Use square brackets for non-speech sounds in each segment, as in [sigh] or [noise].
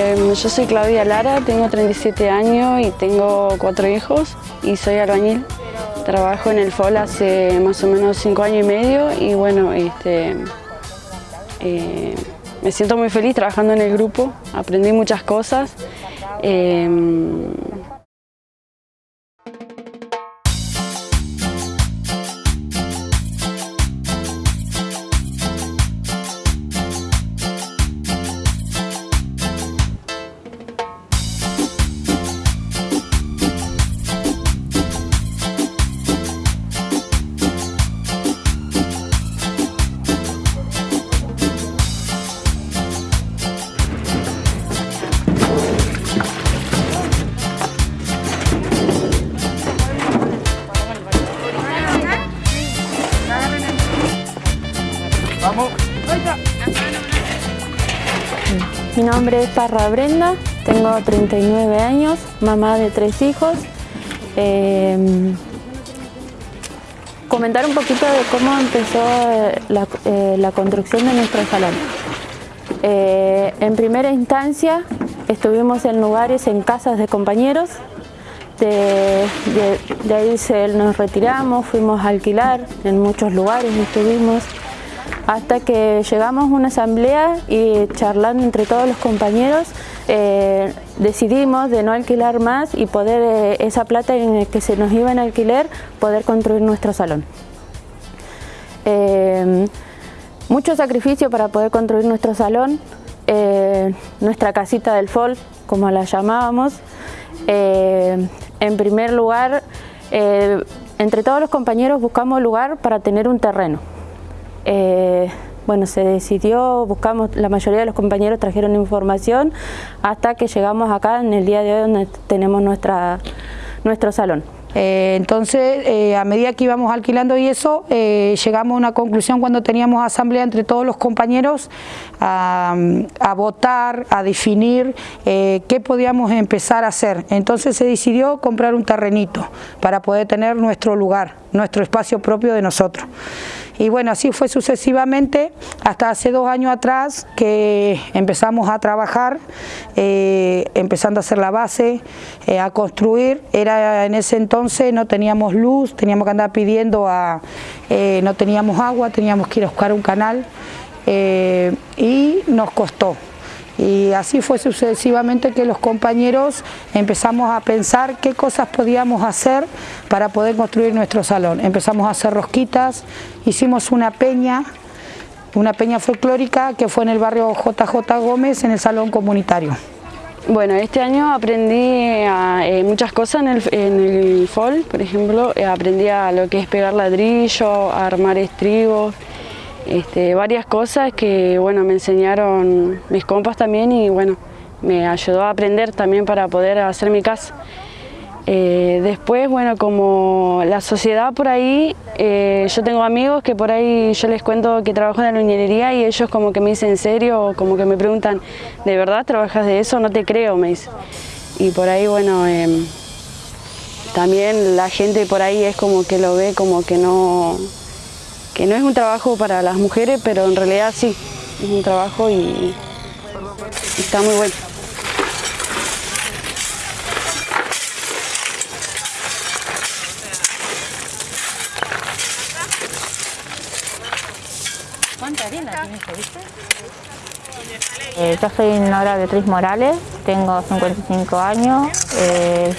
Em, yo soy Claudia Lara, tengo 37 años y tengo cuatro hijos y soy albañil. Trabajo en el FOL hace más o menos cinco años y medio y bueno, este, eh, me siento muy feliz trabajando en el grupo, aprendí muchas cosas. Em, nombre es Parra Brenda, tengo 39 años, mamá de tres hijos. Em, comentar un poquito de cómo empezó eh, eh, la, construcción de nuestro salón. Eh, en primera instancia estuvimos en lugares, en casas de compañeros, de, ahí se, nos retiramos, fuimos a alquilar, en muchos lugares estuvimos, hasta que llegamos a una asamblea y charlando entre todos los compañeros eh, decidimos de no alquilar más y poder eh, esa plata en que se nos iba en alquiler poder construir nuestro salón. Eh, mucho sacrificio para poder construir nuestro salón, nuestra casita del FOL, como la llamábamos. en primer lugar, entre todos los compañeros buscamos lugar para tener un terreno. Eh, bueno, se decidió, buscamos, la mayoría de los compañeros trajeron información hasta que llegamos acá en el día de hoy donde tenemos nuestra, nuestro salón. Eh, entonces, eh, a medida que íbamos alquilando y eso, llegamos a una conclusión cuando teníamos asamblea entre todos los compañeros a, a votar, a definir qué podíamos empezar a hacer. Entonces se decidió comprar un terrenito para poder tener nuestro lugar, nuestro espacio propio de nosotros. Y bueno, así fue sucesivamente hasta hace dos años atrás que empezamos a trabajar, eh, empezando a hacer la base, eh, a construir. Era en ese entonces no teníamos luz, teníamos que andar pidiendo a, eh, no teníamos agua, teníamos que ir a buscar un canal y nos costó. Y así fue sucesivamente que los compañeros empezamos a pensar qué cosas podíamos hacer para poder construir nuestro salón. Empezamos a hacer rosquitas, hicimos una peña, una peña folclórica que fue en el barrio JJ Gómez en el salón comunitario. Bueno, este año aprendí eh, muchas cosas en el, en el por ejemplo, eh, aprendí a lo que es pegar ladrillo, a armar estribos, este, varias cosas que bueno, me enseñaron mis compas también y bueno, me ayudó a aprender también para poder hacer mi casa. Eh, después, bueno, como la sociedad por ahí, eh, yo tengo amigos que por ahí yo les cuento que trabajo en la ingeniería y ellos como que me dicen en serio, como que me preguntan, ¿de verdad trabajas de eso? No te creo, me dice. Y por ahí, bueno, em, también la gente por ahí es como que lo ve como que no, que no es un trabajo para las mujeres, pero en realidad sí, es un trabajo y, está muy bueno. ¿Cuánta viste? Eh, yo soy Nora Beatriz Morales, tengo 55 años, eh,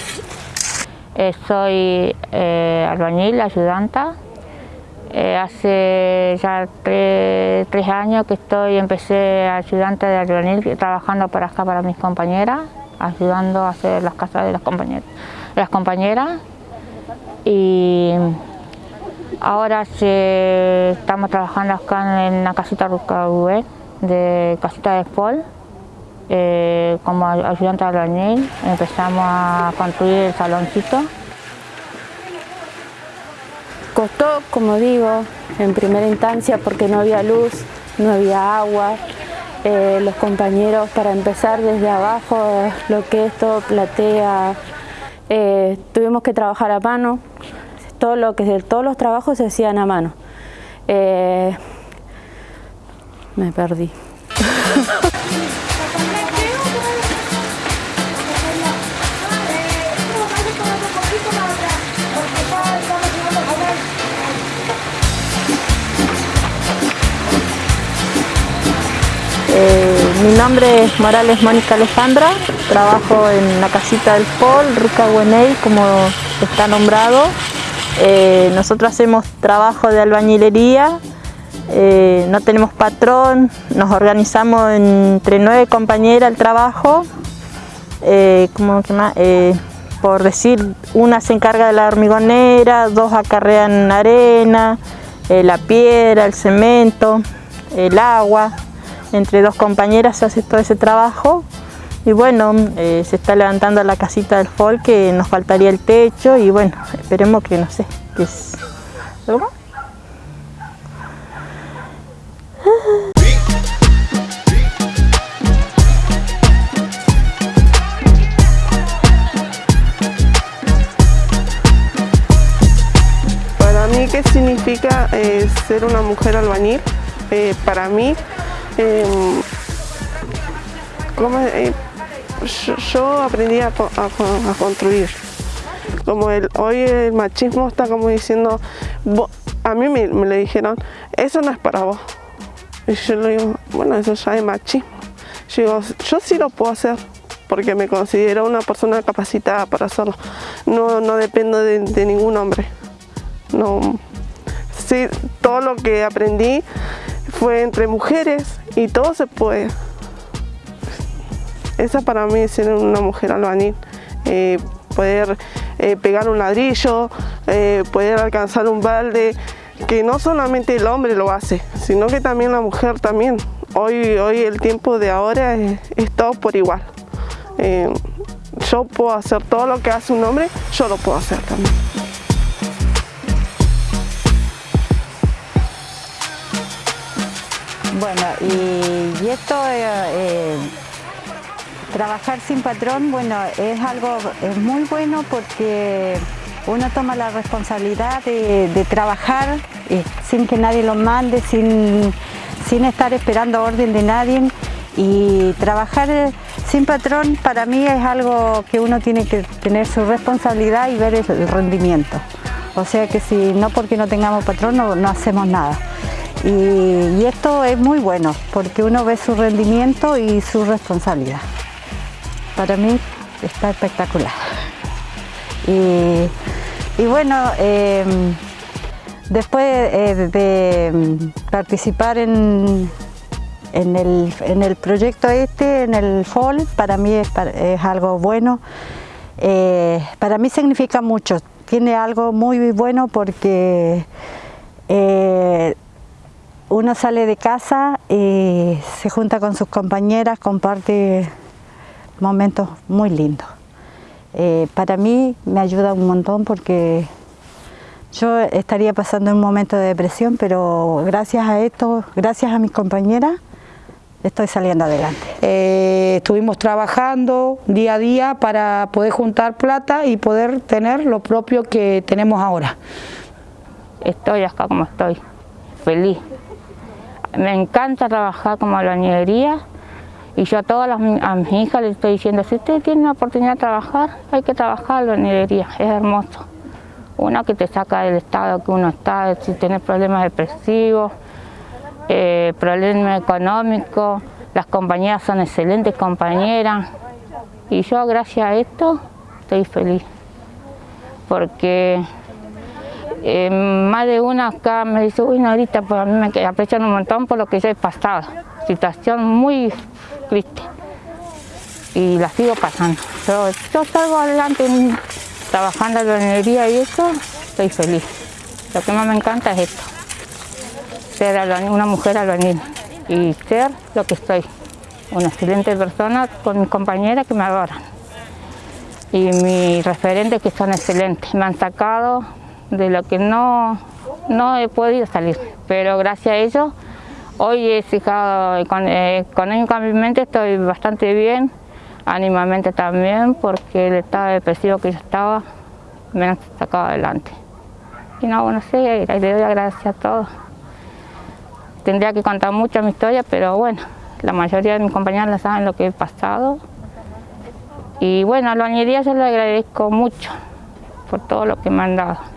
eh, soy albañil, ayudanta, eh, hace ya tres, años que estoy, empecé ayudante de albañil trabajando para acá para mis compañeras, ayudando a hacer las casas de las compañeras. Las compañeras y ahora estamos trabajando acá en la casita Ruca de casita de Spol, eh, como ayudante de albañil, empezamos a construir el saloncito Costó, como digo, en primera instancia porque no había luz, no había agua, eh, los compañeros para empezar desde abajo, lo que es todo platea, eh, tuvimos que trabajar a mano, todo lo que, todos los trabajos se hacían a mano. Eh, me perdí. [laughs] Eh, mi nombre es Morales Mónica Alejandra, trabajo en la casita del Pol, Ruca Gueney, como está nombrado. Eh, nosotros hacemos trabajo de albañilería, eh, no tenemos patrón, nos organizamos entre nueve compañeras el trabajo, como que por decir, una se encarga de la hormigonera, dos acarrean arena, la piedra, el cemento, el agua, entre dos compañeras se hace todo ese trabajo. Y bueno, eh, se está levantando la casita del folk que nos faltaría el techo y bueno, esperemos que no sé, que es... ¿Algo Para mí, ¿qué significa eh, ser una mujer albañil? Eh, para mí Em, eh, yo, aprendí a, construir. Como el, hoy el machismo está como diciendo, a mí me, le dijeron, eso no es para vos. Y yo le digo, bueno, eso ya es machismo. Yo digo, yo sí lo puedo hacer porque me considero una persona capacitada para hacerlo. No, no dependo de, de ningún hombre. No, sí, todo lo que aprendí fue entre mujeres y todo se puede. Esa para mí es ser una mujer albañil, eh, poder eh, pegar un ladrillo, eh, poder alcanzar un balde, que no solamente el hombre lo hace, sino que también la mujer también. Hoy, hoy el tiempo de ahora es, es todo por igual. yo puedo hacer todo lo que hace un hombre, yo lo puedo hacer también. Bueno, y, esto, eh, eh, trabajar sin patrón, bueno, es algo es muy bueno porque uno toma la responsabilidad de, trabajar eh, sin que nadie lo mande, sin, sin estar esperando orden de nadie y trabajar sin patrón para mí es algo que uno tiene que tener su responsabilidad y ver el rendimiento. O sea que si no porque no tengamos patrón no hacemos nada. Y, esto es muy bueno porque uno ve su rendimiento y su responsabilidad. Para mí está espectacular. Y, bueno, em, después eh, de participar en, en, el, proyecto este, en el FOL, para mí es, algo bueno. Eh, para mí significa mucho, tiene algo muy bueno porque eh, uno sale de casa y se junta con sus compañeras, comparte momentos muy lindos. Eh, para mí me ayuda un montón porque yo estaría pasando un momento de depresión, pero gracias a esto, gracias a mis compañeras, estoy saliendo adelante. Eh, estuvimos trabajando día a día para poder juntar plata y poder tener lo propio que tenemos ahora. Estoy acá como estoy, feliz. Me encanta trabajar como albañilería y yo a todas las, a mis hijas les estoy diciendo, si ustedes tienen la oportunidad de trabajar, hay que trabajar albañilería, es hermoso. Una que te saca del estado que uno está, si tienes problemas depresivos, eh, problemas económicos, las compañeras son excelentes compañeras y yo gracias a esto estoy feliz porque más de una acá me dice, uy, ahorita pues a mí me aprecian un montón por lo que yo he pasado. Situación muy triste. Y la sigo pasando. Pero yo salgo adelante trabajando en la minería y eso, estoy feliz. Lo que más me encanta es esto. Ser una mujer albañil y ser lo que estoy. Una excelente persona con mis compañeras que me adoran. Y mis referentes que son excelentes. Me han sacado de lo que no, no he podido salir, pero gracias a ellos Hoy he fijado, económicamente estoy bastante bien, ánimamente también, porque el estado depresivo que yo estaba me han sacado adelante. Y no, bueno, sí, le doy gracias a todos. Tendría que contar mucho mi historia, pero bueno, la mayoría de mis compañeros saben lo que he pasado. Y bueno, a la bañería yo le agradezco mucho por todo lo que me han dado.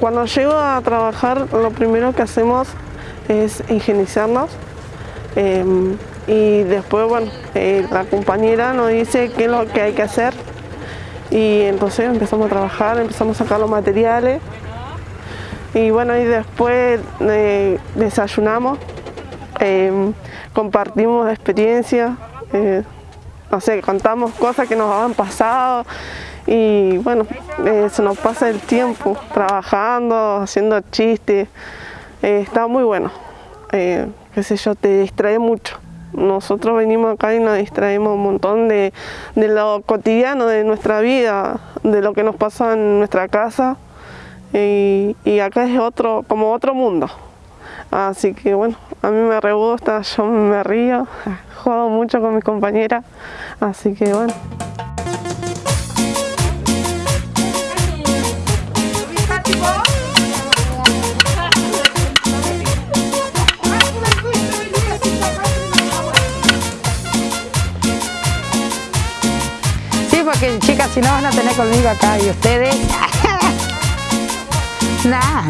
Cuando llego a trabajar, lo primero que hacemos es higienizarnos. Em, y después, bueno, eh, la compañera nos dice qué es lo que hay que hacer y entonces empezamos a trabajar, empezamos a sacar los materiales y bueno, y después eh, desayunamos, em, compartimos experiencias, eh, no sé, contamos cosas que nos han pasado y bueno, eh, se nos pasa el tiempo trabajando, haciendo chistes, está muy bueno, qué sé yo, te distrae mucho. Nosotros venimos acá y nos distraemos un montón de, lo cotidiano de nuestra vida, de lo que nos pasa en nuestra casa y, acá es otro, como otro mundo. Así que bueno, a mí me re gusta, yo me río, [laughs] juego mucho con mis compañeras, así que bueno. Que chicas, si no van a tener conmigo acá y ustedes... [laughs] Nada.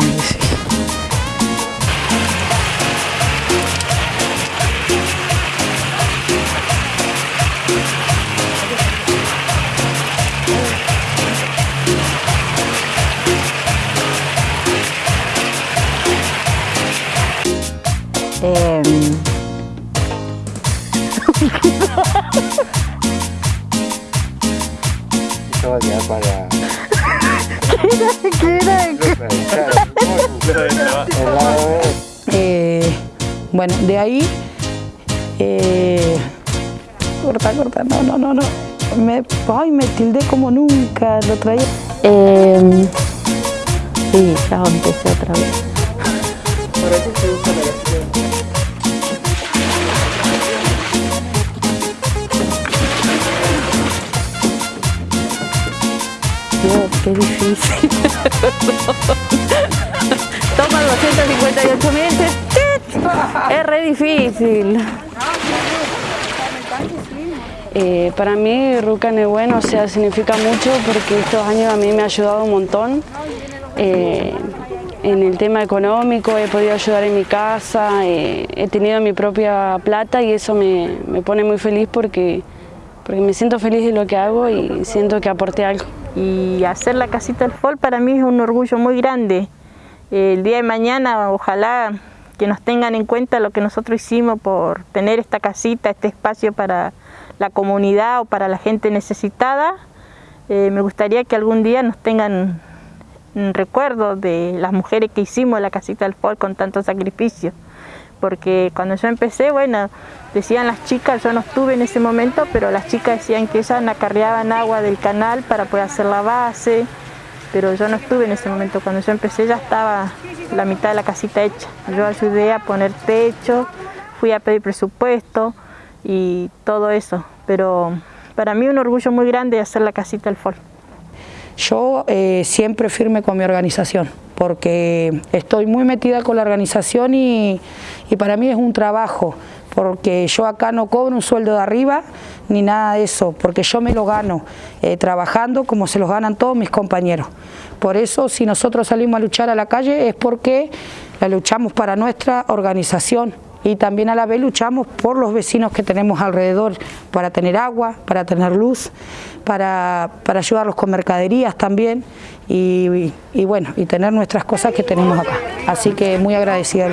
Bueno, de ahí... Eh, corta, corta, no, no, no, no. Me, ay, me tildé como nunca, lo traía. Eh, sí, ya empecé otra vez. Por eso se usa la qué difícil. [laughs] Toma 258 mil, es re difícil. Eh, para mí Ruca bueno, o sea, significa mucho porque estos años a mí me ha ayudado un montón. Eh, en el tema económico, he podido ayudar en mi casa, eh, he tenido mi propia plata y eso me, me pone muy feliz porque, porque me siento feliz de lo que hago y siento que aporté algo y hacer la casita del FOL para mí es un orgullo muy grande. El día de mañana ojalá que nos tengan en cuenta lo que nosotros hicimos por tener esta casita, este espacio para la comunidad o para la gente necesitada. Eh, me gustaría que algún día nos tengan en recuerdo de las mujeres que hicimos la casita del FOL con tanto sacrificio porque cuando yo empecé, bueno, decían las chicas, yo no estuve en ese momento, pero las chicas decían que ellas acarreaban agua del canal para poder hacer la base, pero yo no estuve en ese momento, cuando yo empecé ya estaba la mitad de la casita hecha. Yo ayudé a poner techo, fui a pedir presupuesto y todo eso, pero para mí un orgullo muy grande hacer la casita del FOL. Yo eh, siempre firme con mi organización, porque estoy muy metida con la organización y, para mí es un trabajo, porque yo acá no cobro un sueldo de arriba ni nada de eso, porque yo me lo gano eh, trabajando como se los ganan todos mis compañeros. Por eso si nosotros salimos a luchar a la calle es porque la luchamos para nuestra organización y también a la vez luchamos por los vecinos que tenemos alrededor para tener agua, para tener luz, para, ayudarlos con mercaderías también y, bueno, y tener nuestras cosas que tenemos acá. Así que muy agradecida del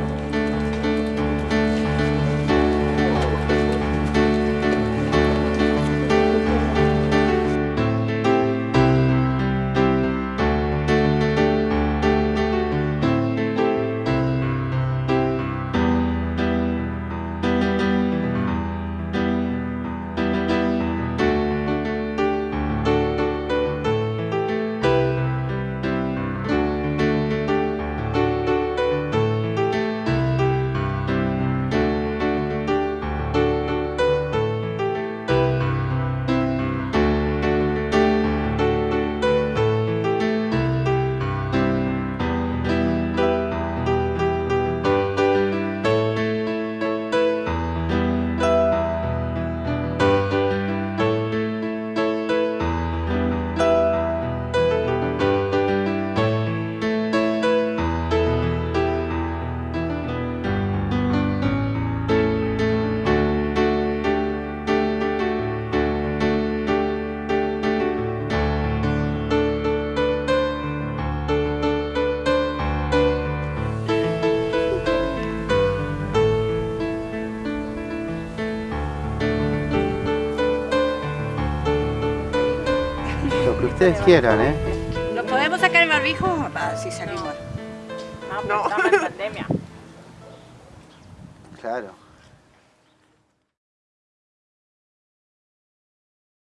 ustedes quieran, ¿eh? ¿Nos podemos sacar el barbijo? Va, sí salimos. No. Estamos en pandemia. Claro.